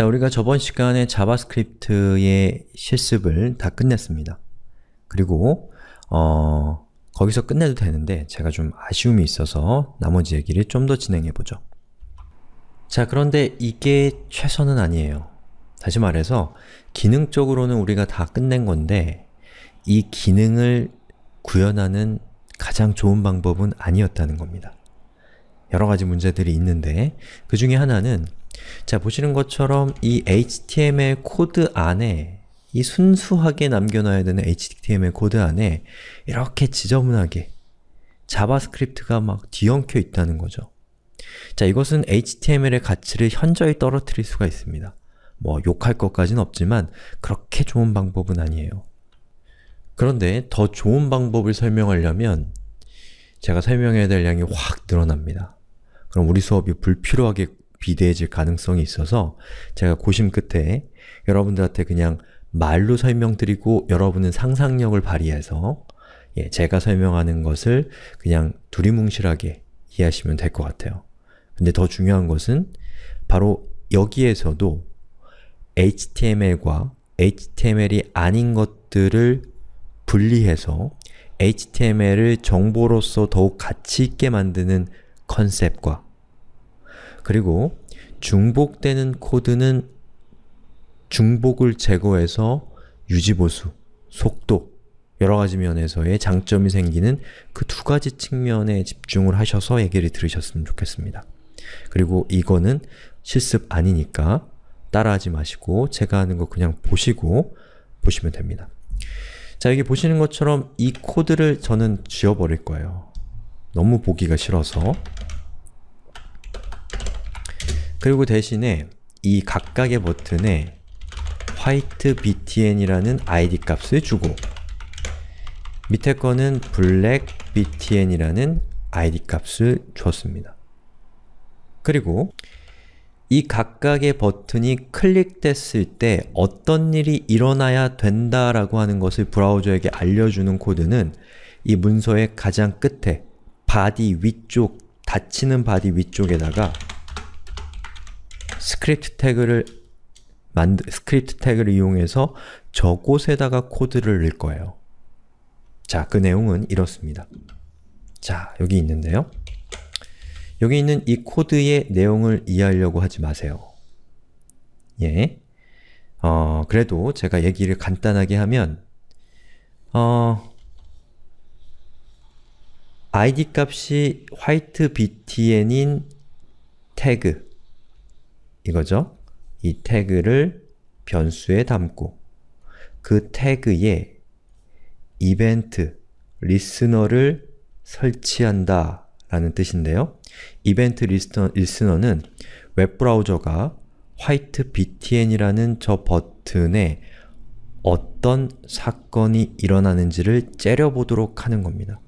자, 우리가 저번 시간에 JavaScript의 실습을 다 끝냈습니다. 그리고 어, 거기서 끝내도 되는데 제가 좀 아쉬움이 있어서 나머지 얘기를 좀 더 진행해보죠. 자, 그런데 이게 최선은 아니에요. 다시 말해서 기능적으로는 우리가 다 끝낸 건데 이 기능을 구현하는 가장 좋은 방법은 아니었다는 겁니다. 여러 가지 문제들이 있는데 그 중에 하나는 자 보시는 것처럼 이 HTML 코드 안에 이 순수하게 남겨놔야 되는 HTML 코드 안에 이렇게 지저분하게 자바스크립트가 막 뒤엉켜 있다는 거죠. 자 이것은 HTML의 가치를 현저히 떨어뜨릴 수가 있습니다. 뭐 욕할 것까지는 없지만 그렇게 좋은 방법은 아니에요. 그런데 더 좋은 방법을 설명하려면 제가 설명해야 될 양이 확 늘어납니다. 그럼 우리 수업이 불필요하게 비대해질 가능성이 있어서 제가 고심 끝에 여러분들한테 그냥 말로 설명드리고 여러분은 상상력을 발휘해서 예, 제가 설명하는 것을 그냥 두리뭉실하게 이해하시면 될 것 같아요. 근데 더 중요한 것은 바로 여기에서도 HTML과 HTML이 아닌 것들을 분리해서 HTML을 정보로서 더욱 가치 있게 만드는 컨셉과 그리고 중복되는 코드는 중복을 제거해서 유지보수, 속도, 여러가지 면에서의 장점이 생기는 그 두 가지 측면에 집중을 하셔서 얘기를 들으셨으면 좋겠습니다. 그리고 이거는 실습 아니니까 따라하지 마시고 제가 하는 거 그냥 보시고 보시면 됩니다. 자, 여기 보시는 것처럼 이 코드를 저는 지워버릴 거예요. 너무 보기가 싫어서 그리고 대신에 이 각각의 버튼에 화이트 btn이라는 id 값을 주고 밑에 거는 블랙 btn이라는 id 값을 줬습니다. 그리고 이 각각의 버튼이 클릭됐을 때 어떤 일이 일어나야 된다라고 하는 것을 브라우저에게 알려주는 코드는 이 문서의 가장 끝에 body 위쪽, 닫히는 body 위쪽에다가 스크립트 태그를 만드, 스크립트 태그를 이용해서 저곳에다가 코드를 넣을 거예요. 자, 그 내용은 이렇습니다. 자, 여기 있는데요. 여기 있는 이 코드의 내용을 이해하려고 하지 마세요. 예. 어, 그래도 제가 얘기를 간단하게 하면 어, id 값이 화이트 btn인 태그 이거죠. 이 태그를 변수에 담고 그 태그에 이벤트, listener를 설치한다 라는 뜻인데요. event listener, listener는 웹브라우저가 white btn이라는 저 버튼에 어떤 사건이 일어나는지를 째려보도록 하는 겁니다.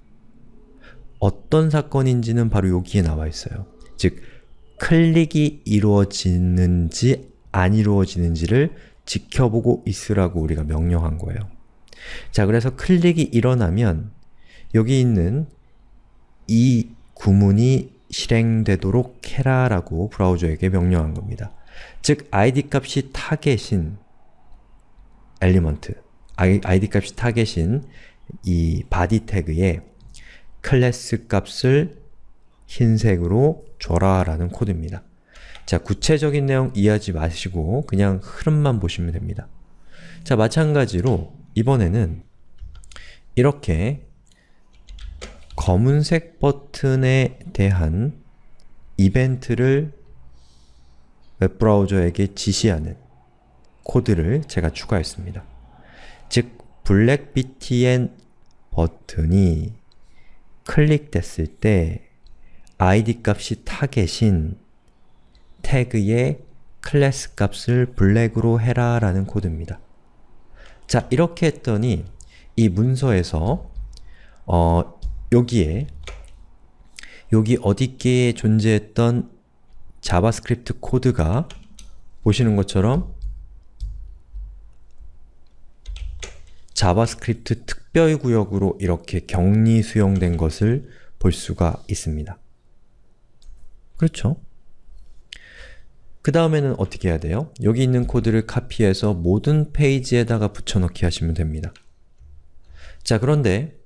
어떤 사건인지는 바로 여기에 나와 있어요. 즉, 클릭이 이루어지는지 안 이루어지는지를 지켜보고 있으라고 우리가 명령한 거예요. 자, 그래서 클릭이 일어나면 여기 있는 이 구문이 실행되도록 해라 라고 브라우저에게 명령한 겁니다. 즉, id 값이 target인 element, id 값이 target인 이 body 태그에 클래스 값을 흰색으로 줘라 라는 코드입니다. 자, 구체적인 내용 이해하지 마시고 그냥 흐름만 보시면 됩니다. 자, 마찬가지로 이번에는 이렇게 검은색 버튼에 대한 이벤트를 웹브라우저에게 지시하는 코드를 제가 추가했습니다. 즉, black btn 버튼이 클릭됐을 때 id 값이 target인 태그의 클래스 값을 black으로 해라 라는 코드입니다. 자, 이렇게 했더니 이 문서에서 어, 여기에 여기 어디께에 존재했던 자바스크립트 코드가 보시는 것처럼 자바스크립트 특별구역으로 이렇게 격리 수용된 것을 볼 수가 있습니다. 그렇죠? 그 다음에는 어떻게 해야 돼요? 여기 있는 코드를 카피해서 모든 페이지에다가 붙여넣기 하시면 됩니다. 자 그런데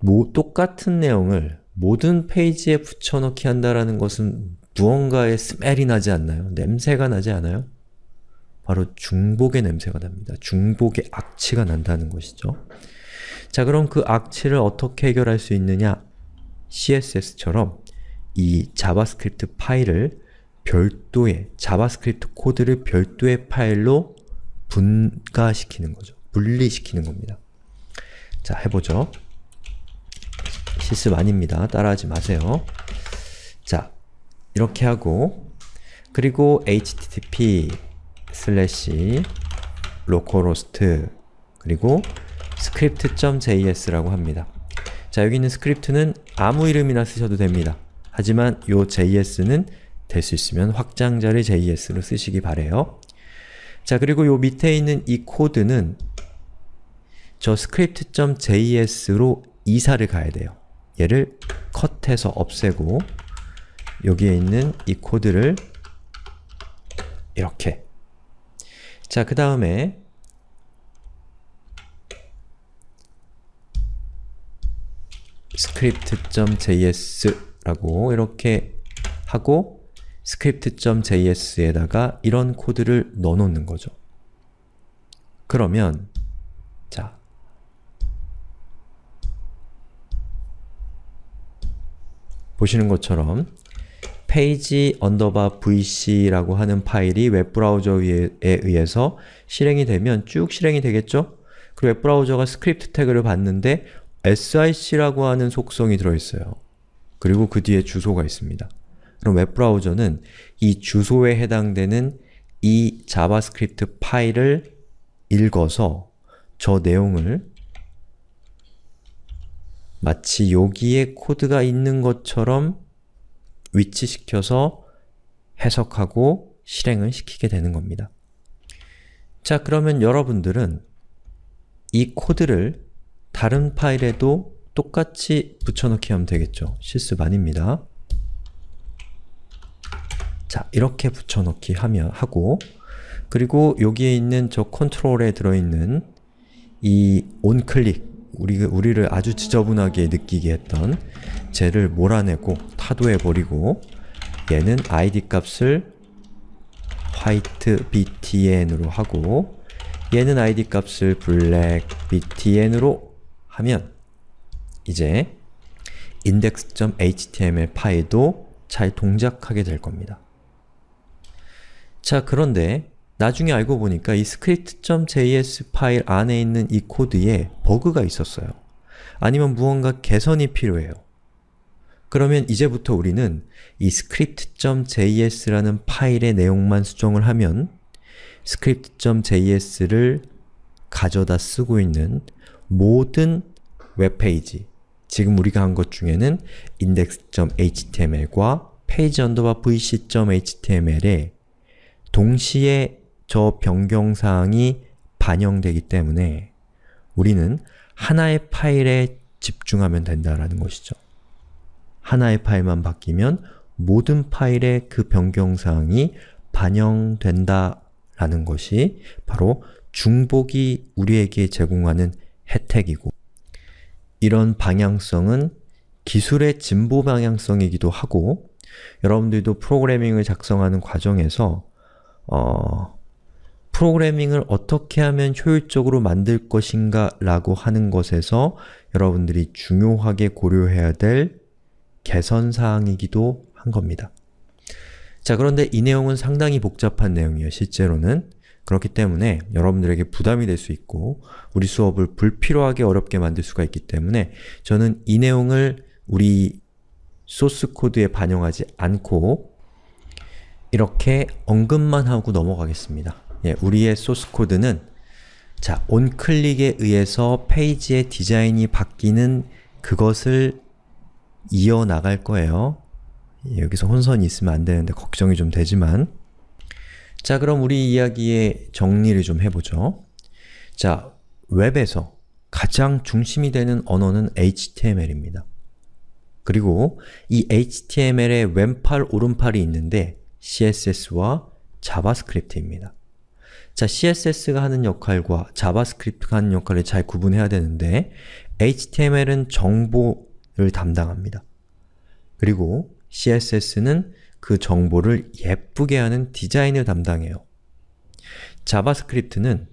뭐, 똑같은 내용을 모든 페이지에 붙여넣기 한다는 것은 무언가의 스멜이 나지 않나요? 냄새가 나지 않아요? 바로 중복의 냄새가 납니다. 중복의 악취가 난다는 것이죠. 자 그럼 그 악취를 어떻게 해결할 수 있느냐? CSS처럼 이 자바스크립트 파일을 별도의, 자바스크립트 코드를 별도의 파일로 분가시키는 거죠. 분리시키는 겁니다. 자, 해보죠. 실습 아닙니다. 따라하지 마세요. 자, 이렇게 하고 그리고 http 슬래시 localhost 그리고 script.js라고 합니다. 자, 여기 있는 스크립트는 아무 이름이나 쓰셔도 됩니다. 하지만 요 js는 될 수 있으면 확장자를 js로 쓰시기 바래요. 자, 그리고 요 밑에 있는 이 코드는 저 script.js로 이사를 가야 돼요. 얘를 cut해서 없애고 여기에 있는 이 코드를 이렇게 자, 그 다음에 script.js 라고 이렇게 하고 script.js에다가 이런 코드를 넣어놓는 거죠. 그러면 자 보시는 것처럼 페이지 언더바 vc라고 하는 파일이 웹브라우저에 의해서 실행이 되면 쭉 실행이 되겠죠? 그리고 웹브라우저가 스크립트 태그를 받는데 SRC라고 하는 속성이 들어있어요. 그리고 그 뒤에 주소가 있습니다. 그럼 웹브라우저는 이 주소에 해당되는 이 자바스크립트 파일을 읽어서 저 내용을 마치 여기에 코드가 있는 것처럼 위치시켜서 해석하고 실행을 시키게 되는 겁니다. 자, 그러면 여러분들은 이 코드를 다른 파일에도 똑같이 붙여넣기 하면 되겠죠. 실습 아닙니다. 자, 이렇게 붙여넣기 하면 하고 그리고 여기에 있는 저 컨트롤에 들어있는 이 onClick 우리, 우리를 아주 지저분하게 느끼게 했던 쟤를 몰아내고 타도해버리고 얘는 id 값을 white btn으로 하고 얘는 id 값을 black btn으로 하면 이제 index.html 파일도 잘 동작하게 될 겁니다. 자, 그런데 나중에 알고 보니까 이 script.js 파일 안에 있는 이 코드에 버그가 있었어요. 아니면 무언가 개선이 필요해요. 그러면 이제부터 우리는 이 script.js라는 파일의 내용만 수정을 하면 script.js를 가져다 쓰고 있는 모든 웹페이지 지금 우리가 한 것 중에는 index.html과 page vc.html에 동시에 저 변경사항이 반영되기 때문에 우리는 하나의 파일에 집중하면 된다라는 것이죠. 하나의 파일만 바뀌면 모든 파일에 그 변경사항이 반영된다라는 것이 바로 중복이 우리에게 제공하는 혜택이고 이런 방향성은 기술의 진보 방향성이기도 하고 여러분들도 프로그래밍을 작성하는 과정에서 어, 프로그래밍을 어떻게 하면 효율적으로 만들 것인가 라고 하는 것에서 여러분들이 중요하게 고려해야 될 개선사항이기도 한 겁니다. 자 그런데 이 내용은 상당히 복잡한 내용이에요, 실제로는. 그렇기 때문에 여러분들에게 부담이 될 수 있고 우리 수업을 불필요하게 어렵게 만들 수가 있기 때문에 저는 이 내용을 우리 소스 코드에 반영하지 않고 이렇게 언급만 하고 넘어가겠습니다. 예, 우리의 소스 코드는 자, 온클릭에 의해서 페이지의 디자인이 바뀌는 그것을 이어나갈 거예요. 예, 여기서 혼선이 있으면 안 되는데 걱정이 좀 되지만 자, 그럼 우리 이야기의 정리를 좀 해보죠. 자, 웹에서 가장 중심이 되는 언어는 HTML입니다. 그리고 이 HTML의 왼팔, 오른팔이 있는데 CSS와 자바스크립트입니다. 자, CSS가 하는 역할과 자바스크립트가 하는 역할을 잘 구분해야 되는데 HTML은 정보를 담당합니다. 그리고 CSS는 그 정보를 예쁘게 하는 디자인을 담당해요. 자바스크립트는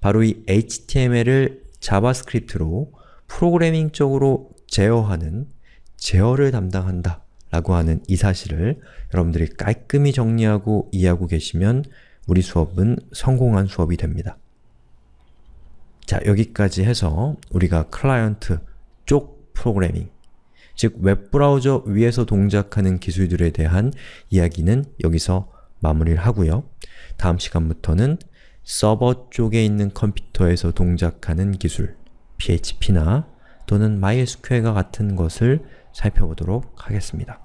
바로 이 HTML을 자바스크립트로 프로그래밍적으로 제어하는 제어를 담당한다 라고 하는 이 사실을 여러분들이 깔끔히 정리하고 이해하고 계시면 우리 수업은 성공한 수업이 됩니다. 자, 여기까지 해서 우리가 클라이언트 쪽 프로그래밍, 즉 웹브라우저 위에서 동작하는 기술들에 대한 이야기는 여기서 마무리를 하고요. 다음 시간부터는 서버 쪽에 있는 컴퓨터에서 동작하는 기술, PHP나 또는 MySQL과 같은 것을 살펴보도록 하겠습니다.